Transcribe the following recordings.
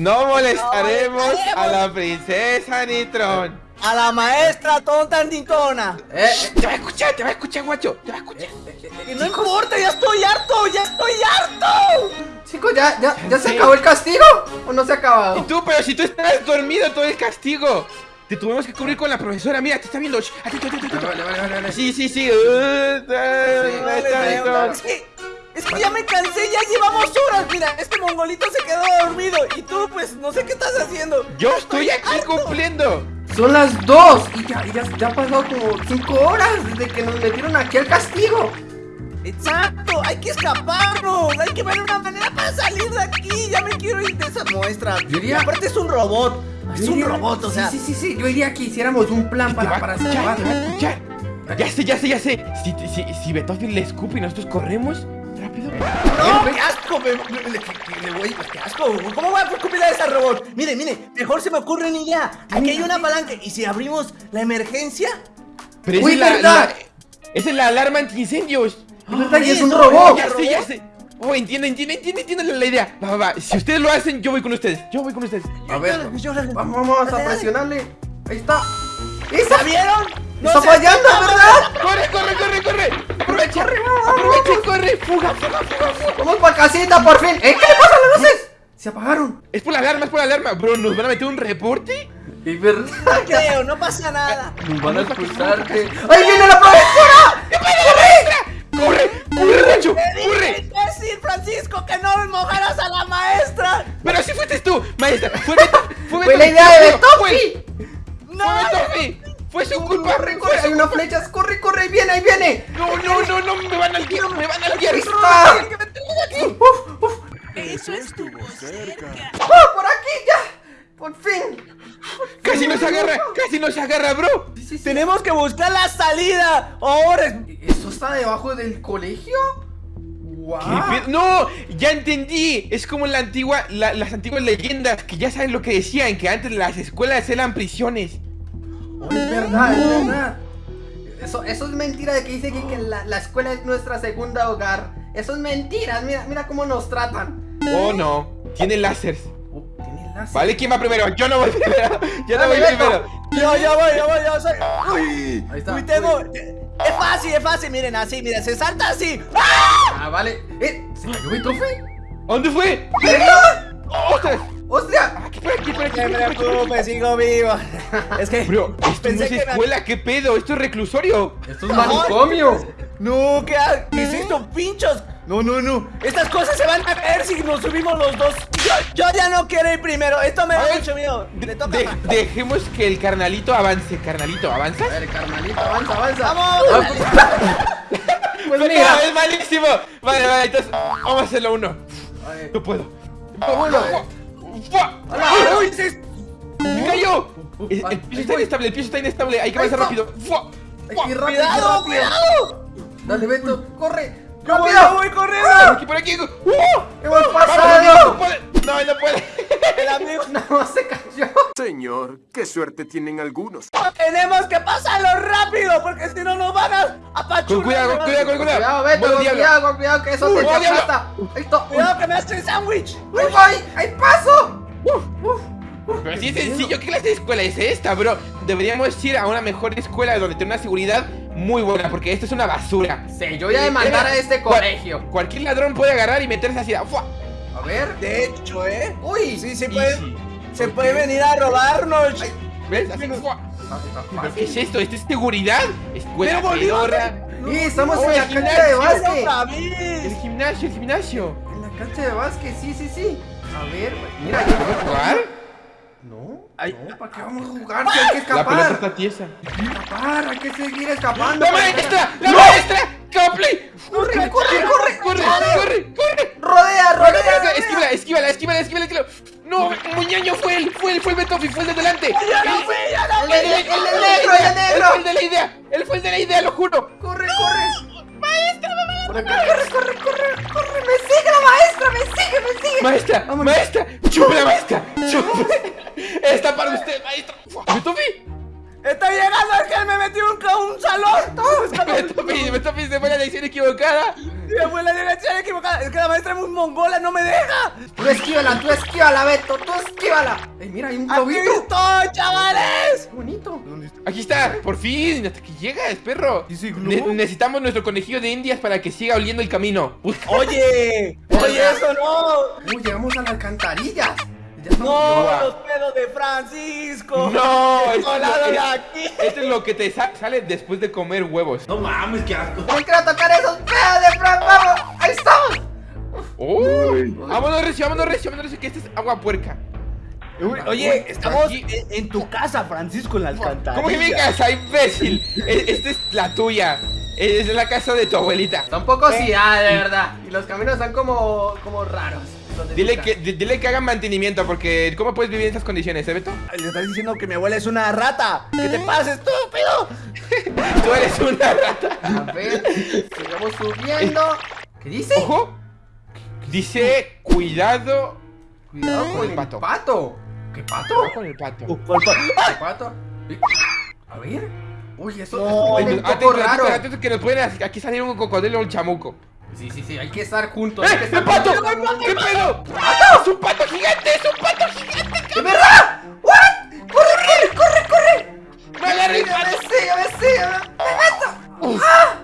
No molestaremos a la princesa Nitron. A la maestra tonta nitona. Eh, eh, te va a escuchar, te va a escuchar, guacho. Te va a escuchar. Y no importa, ya estoy harto, ya estoy harto. Chicos, ¿ya, ya, ya se acabó el castigo? ¿O no se ha acabado? Y tú, pero si tú estás dormido todo el castigo. Te tuvimos que cubrir con la profesora. Mira, te está viendo. Atento, atento, atento. Vale, vale, vale, vale. Sí, sí, sí. Uh, maestra Nitron. Es que, es que ya me cansé, ya llevamos horas. Mira, este mongolito se quedó dormido. Y tú, pues, no sé qué estás haciendo. Yo estoy aquí cumpliendo. Son las dos y ya, ya, ya ha pasado como cinco horas desde que nos metieron aquí al castigo. Exacto, hay que escaparnos. Hay que ver una manera para salir de aquí. Ya me quiero ir de esa muestra. Yo diría- Y aparte es un robot. Es un robot, o sea. Sí, sí, sí, sí, yo diría que hiciéramos un plan para, para escuchar. Ya sé, ya sé, ya sé. Si, si, si Beethoven le escupe y nosotros corremos. ¡No! ¡Qué asco! Me, voy- ¡Qué asco! ¿Cómo voy a escupir a ese robot? Mire, mire, mejor se me ocurre una idea. Aquí hay una palanca. ¿Y si abrimos la emergencia? Pero esa Uy, es la, ¿verdad? la- esa es la alarma antiincendios. Es y un robot. Ya sé, ya sé. Oh, entiendo, entiendo, entiendo, entiendo la, idea. Va, va, va. Si ustedes lo hacen, yo voy con ustedes. Yo voy con ustedes. A ver, Yo- yo- vamos, vamos a presionarle. Ahí está. ¡Esa! ¿La vieron? ¡Está se- fallando, ¿verdad? ¡Corre, corre, corre, corre! ¡Aprovecha! ¡Aprovecha, corre! ¡Fuga, fuga, fuga, fuga! ¡Vamos para casita, por fin! ¿Eh? ¿Qué le pasa a las luces? Se apagaron. Es por la alarma, es por la alarma. Bro, ¿nos van a meter un reporte? Es verdad. No creo, no pasa nada. Nos van a expulsarte. ¡Ahí viene la profesora! ¡Corre! ¡Corre! Te ¡Corre! decir, Francisco, que no mojaras a la maestra. Pero si fuiste tú, maestra. Fue Beto. Fue, ¡Fue la idea de Fue- Betofi! No, Fue Betofi. Fue su culpa. ¡Corre, corre! Hay unas flechas. ¡Corre, corre! ¡Ahí viene, ahí viene! No, no, no, no. Me van a guiar. Me van a guiar. ¡Ahí está! ¡Uf, uf! eso estuvo cerca. ¡Ah, por aquí ya! ¡Por fin! Casi nos agarra. Casi nos agarra, bro. Sí, sí, sí. Tenemos que buscar la salida. Ahora es- ¿Eso está debajo del colegio? ¡Guau! ¿Qué pedo? No, ya entendí. Es como la antigua, la- las antiguas leyendas que ya saben lo que decían, que antes las escuelas eran prisiones. Oh, es verdad, es verdad. Eso, eso es mentira de que dice que, que la, la escuela es nuestra segunda hogar. Eso es mentira. Mira, mira cómo nos tratan. Oh no, tiene láseres. Oh, tiene láser. Vale, ¿quién va primero? Yo no voy primero. Yo no voy Beto. primero. Yo, yo voy, yo voy, yo soy. Uy, Ahí está. uy, tengo. Es fácil, es fácil. Miren, así, miren, se salta así. ¡Ah! Ah, vale. ¿Eh? ¿Se cayó mi tofe? ¿A ¿Dónde fue? ¿Verdad? ¡Ostras! ¡Hostia! Aquí, por aquí, por aquí. Me preocupes, sigo vivo. Es que. Bro, esto no Pensé es que me- escuela, ¿qué pedo? Esto es reclusorio. Esto es manicomio. No, ¿qué, qué es esto, pinchos? No, no, no. Estas cosas se van a caer si nos subimos los dos. Yo, yo ya no quiero ir primero. Esto me da mucho miedo. Le toca De- dejemos que el carnalito avance. Carnalito, ¿avanza? A ver, carnalito, avanza, avanza. ¡Vamos! Pues No, mira. es malísimo. Vale, vale, entonces vamos a hacerlo uno. No puedo. Uno. ¡Fua! Hola. ¡Uy, se ¡Me cayó! Uf, El, ahí- el piso está inestable, el piso está inestable. Hay que avanzar rápido. ¡Fua! ¡Fua! rápido, ¡Cuidado, rápido. cuidado! Dale, Beto, corre. ¡Yo voy, voy corriendo! Por aquí, por aquí. ¡Uh! ¡Hemos ¡Vamos, pasado! no puede! No, no puede. El amigo. Nada más se cayó. Señor, qué suerte tienen algunos. Tenemos que pasarlo rápido porque si no nos van a apachurrar. Con cuidado, con cuidado, con cuidado. Cuidado, Beto, con cuidado, con cuidado, que eso Uh, te aplasta. Cuidado que me hace sándwich. ¡Ahí voy! ¡Ahí paso! Pero así es sencillo, ¿qué clase de escuela es esta, bro? Deberíamos ir a una mejor escuela donde tenga una seguridad muy buena, porque esto es una basura. Sí, yo voy a demandar a este Cual- colegio. Cualquier ladrón puede agarrar y meterse así. ¡fua! A ver. De hecho, ¿eh? Uy. Sí, se puede, se puede venir a robarnos. ¿Ves? Así, ¡fua! ¿Pero. ¿Qué es esto? ¿Esto es seguridad? Escuela Pero pedorra. Sí, estamos en el la cancha de gimnasio. básquet. otra El gimnasio, el gimnasio. En la cancha de básquet, sí, sí, sí. A ver, mira, ¿Puedo jugar? No, Ay. no, ¿para qué vamos a jugar? Si hay que La pelota escapar. está tiesa. Escapar, hay que seguir escapando. ¡La maestra! ¡La maestra! ¡Copley! ¡Corre, corre, corre! ¡Corre, corre, corre! Rodea, rodea. Esquívala, esquívala, esquívala, esquívala, esquívala. No, muñaño fue él, fue él, fue el Betofi, fue el de delante. ¡Ya no fui, ya no El, el, el, el negro, el Él negro. fue el de la idea, él fue el de la idea, lo juro. Corre, corre. Por acá, corre, corre, corre, corre. Me sigue la maestra, me sigue, me sigue. Maestra, maestra, Está llegando el que me metió un, un salón. Betofi, Betofi se fue la lección equivocada. Me fue la dirección equivocada. Es que la maestra es muy mongola, no me deja. Tú esquívala, tú esquívala, Beto, tú esquívala. Ey, mira, hay un ¡Aquí globito. estoy, chavales! Qué bonito. Aquí está, por fin, hasta que llegas, perro. ¿Ese Ne- globo? necesitamos nuestro conejillo de indias para que siga oliendo el camino. Oye, oye, eso no. Uy, llegamos a la alcantarilla. No, los pedos de Francisco. No, esto Colado es, de lo- aquí. esto es lo que te sa- sale después de comer huevos. No mames, qué asco. No quiero tocar esos pedos de Fran, vamos. Ahí estamos. ¡Oh! Vámonos recio, vámonos recio, vámonos recio, que esta es agua puerca. Oye, estamos aquí- en, tu casa, Francisco, en la alcantarilla. ¿Cómo que mi casa, imbécil? E- Esta es la tuya. Es la casa de tu abuelita. Está un poco ciudad, de verdad. Y los caminos están como, como raros. Dile que, di- dile que hagan mantenimiento, porque ¿cómo puedes vivir en estas condiciones, eh, Beto? Le estás diciendo que mi abuela es una rata. ¿Qué te pasa, estúpido? Tú eres una rata. A ver, sigamos subiendo. ¿Qué dice? Ojo. Dice, cuidado Cuidado con con el el pato. pato. ¿Qué pato? Cuidado con el pato. ¿Cuál pa- ¿Qué pato? A ver. Uy, eso, eso huele un no, poco atento, raro. atento, atento, que nos pueden aquí salir un cocodrilo o un chamuco. Sí, sí, sí, hay que estar juntos. ¡Eh! ¡El pato! ¿Qué pedo? ¡Es un pato gigante! ¡Es un pato gigante! ¡De verdad! ¿What? ¡Corre, corre, corre, corre! ¡Me agarré! ¡Ya me sé, ya me sé! me- ¡Me meto! ¡Ah!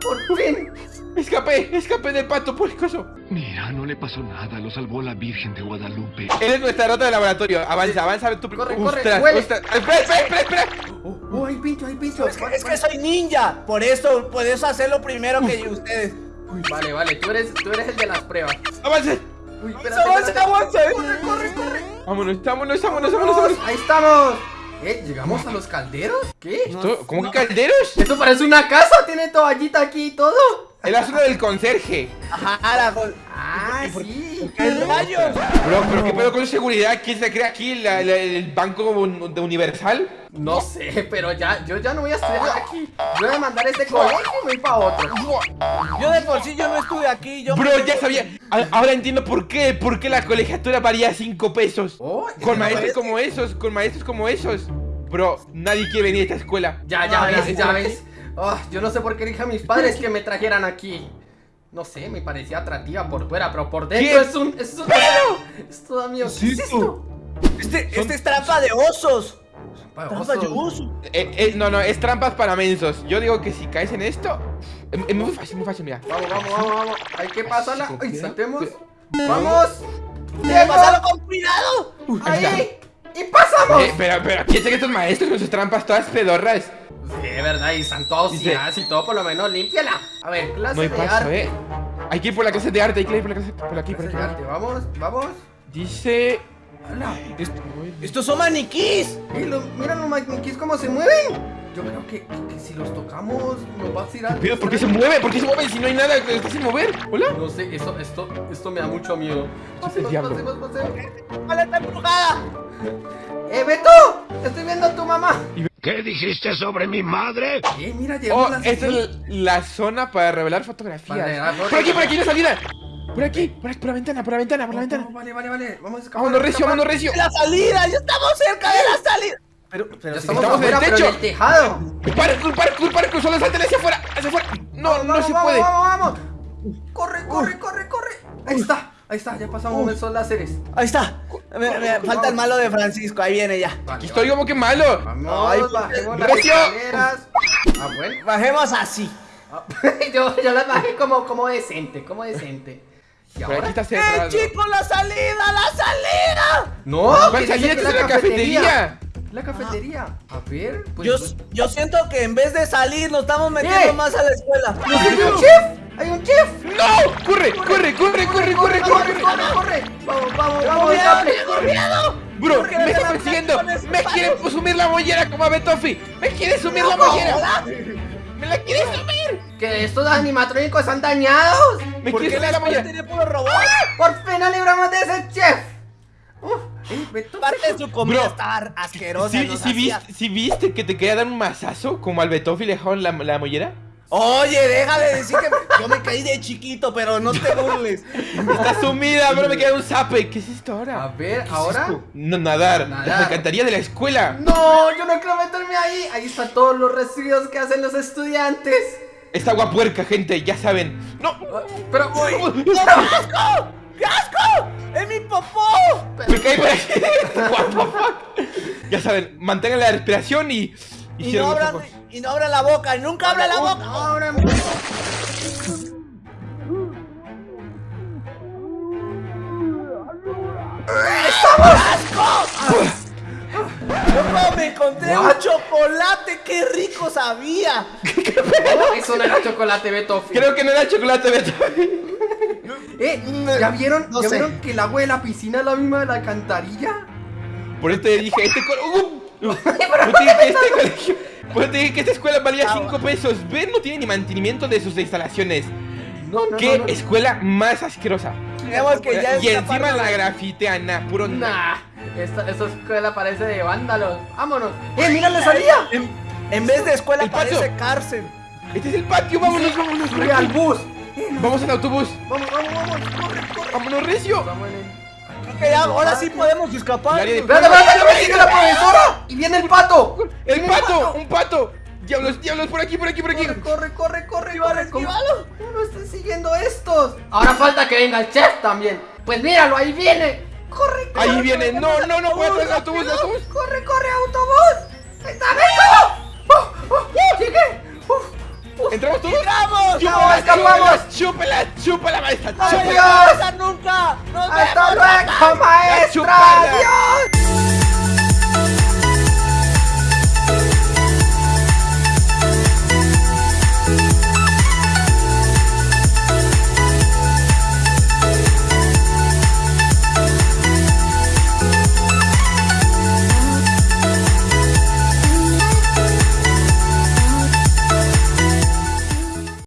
¡Por fin! ¡Escapé! ¡Escapé del pato puercoso! Mira, no le pasó nada, lo salvó la Virgen de Guadalupe. Eres nuestra rata de laboratorio. Avanza, avanza. Tu... Corre, corre, Ostras, huele. ostras. ¡Espera, espera, espera! espera. ¡Oh, oh, hay pincho, hay pincho! Es que, es que soy ninja. Por eso puedes hacerlo primero que ustedes. Uy, Vale, vale, tú eres, tú eres el de las pruebas. ¡Avanza! Uy, Avanza, avanza. ¡Corre, corre, corre! ¡Vámonos, vámonos, vámonos, vámonos! vámonos. ¡Ahí estamos! ¿Eh? ¿Llegamos a los calderos? ¿Qué? ¿Esto- ¿Cómo que calderos? Esto parece una casa, tiene toallita aquí y todo. Es la zona del conserje. Ajá, la Ah, sí. ¿Qué rayos? Bro, pero ¿qué pedo con seguridad? ¿Quién se cree aquí? ¿La- la- ¿El banco un- de Universal? No sé, pero ya, yo ya no voy a estudiar aquí. Voy a mandar este colegio y me voy para otro. Yo de por sí yo no estuve aquí. Yo Bro, ya sabía. A- Ahora entiendo por qué. ¿Por qué la colegiatura varía 5 pesos? Oh, Con maestros como esos, con maestros como esos. Bro, nadie quiere venir a esta escuela. Ya, ya Ah, ves, ya. ves. Ah, yo no sé por qué dije a mis padres que me trajeran aquí. No sé, me parecía atractiva por fuera, pero por dentro ¿Qué? es un. Es un. Es todo mío. ¿Qué es esto? Este, este es trampa de osos. Pa- Trampa de oso. osos. Eh, eh, no, no, es trampas para mensos. Yo digo que si caes en esto. Es, es muy fácil, muy fácil, mira. Vamos, vamos, vamos, vamos. Hay que pasarla. ¿Con Ay, saltemos. ¿Qué? ¡Vamos! ¡Pásalo ¡Llego! con cuidado! ¡Ahí! ¡Y pasamos! Eh, pero, pero, ¿quién que estos maestros con sus trampas todas pedorras? Sí, verdad, y están todos ciadas y todo, por lo menos límpiala. A ver, clase No hay de paso, arte. eh. Hay que ir por la clase de arte, hay que ir por la clase. Por aquí, por Clase aquí. de arte, vamos, vamos. Dice. Hola. Estos son maniquís. Lo- mira los maniquíes cómo se mueven. Yo creo que, que- que si los tocamos nos va a tirar. Pero, ¿por qué se mueve? ¿Por qué se mueve si no hay nada que está sin mover? ¿Hola? No sé, eso, esto, esto me da mucho miedo. Pasemos, pasemos, pasemos. ¡Vale, está embrujada! ¡Eh, Beto! ¡Estoy viendo a tu mamá! ¿Qué dijiste sobre mi madre? Eh, mira, llegamos Oh, la esta es la zona para revelar fotografías. Revelar Por aquí, por aquí, la salida. Por aquí, por aquí, por la ventana, por la ventana, por la Oh, ventana. oh, Vale, vale, vale. Vamos a escapar. Vámonos recio, vámonos recio. ¡La salida! ¡Ya estamos cerca de la salida! Pero, pero Ya estamos, estamos en el afuera, pero techo. en el tejado. Parkour, parkour, parkour, solo salten hacia afuera, hacia afuera. No, Vamos, no vamos, se vamos, puede. Vamos, vamos, Corre, corre, corre, corre. Ahí está, ahí está, ya pasamos esos láseres. Ahí está. Me- me- falta el malo de Francisco. Ahí viene ya. Vale, Aquí estoy como que malo. Vamos, Ay, bajemos las Recio. escaleras. Ah, bueno. Bajemos así. Ah, yo, yo las bajé como, como decente, como decente. ¿Y Por aquí ahora? está ¡Eh, chicos, la salida! ¡La salida! No, ¿Cuál salida? es la cafetería. La cafetería. A ver, pues. Yo, yo siento que en vez de salir nos estamos metiendo ¡Eh! más a la escuela. ¡Hay un chef! ¡Hay un chef! ¡No! ¡Corre, corre, corre, corre, corre, corre, corre! corre, corre! Vamos, vamos, ¡Tengo vamos, miedo! Bro, me está persiguiendo. Me quiere sumir la mollera como a Betofi. Me quiere sumir la mollera. Me la quiere sumir. Que estos animatrónicos están dañados. Me ¿Por quiere qué sumir la mollera. tiene puro robot? Por fin nos libramos de ese chef. Parte de su comida Bro, está asquerosa. ¿Sí, nos sí hacía- viste, que te quería dar un mazazo como al Betofi le dejaron la, la mollera? Oye, deja de decir que yo me caí de chiquito, pero no te burles. Está sumida, bro, me queda un zape. ¿Qué es esto A ahora? ver, ¿Qué es ahora. No, nadar. Nadar. Me encantaría de la escuela. No, yo no quiero meterme ahí. Ahí están todos los residuos que hacen los estudiantes. Esta agua puerca, gente, ya saben. ¡No! Pero, ¡No, qué asco! ¡Qué asco! ¡Es mi popó! Me caí por aquí. What the fuck? Ya saben, mantengan la respiración y. Y no, abran, ojos. Y no abran la boca, y nunca abran la boca. Ahora- Loco, me encontré un chocolate, qué rico sabía. Eso no era chocolate, Beto. Creo que no era chocolate, Beto. Eh, ¿ya vieron, No ¿ya sé. vieron que el agua de la piscina es la misma de la alcantarilla? Por eso te dije, este ¡Uh! Por eso te dije que este colegio. Por eso te dije que esta escuela valía 5 pesos. ¿Ven? No tiene ni mantenimiento de sus instalaciones. No, no, ¿Qué no, no. escuela más asquerosa? Que ya y encima la grafitean, nah, puro. Nah, esta, esta escuela parece de vándalos. Vámonos. ¡Eh, mira la salida! En, en vez de escuela El patio. parece cárcel. Este es el patio, vámonos, vámonos, ¡Sube al bus! Vamos en autobús, Vamos, vamos, vamos. Corre, corre. vámonos, recio. Vamos en el- Creo que ya, ahora sí podemos escapar. ¡Espérate, espérate, me sigue la profesora! ¡Y viene el pato! ¡El ¡Viene pato! ¡Un pato! ¡Diablos, diablos! Por aquí, por aquí, por aquí. Corre, corre, corre, corre, Esquívalo, corre. ¿Cómo, esquívalo. cómo no están siguiendo estos? Ahora falta que venga el chef también. Pues míralo, ahí viene. Corre, corre. Ahí viene. corre, No, corre. no, no puede Autobús, autobús. Corre, corre, autobús. ¡Está ¿Entramos todos? ¡Vamos! ¡Chúpala, escapamos! chúpala, chúpala, maestra! ¡Adiós! ¡Chúpala! ¡No nunca! ¡Nos ¡Hasta luego, maestra! ¡Adiós!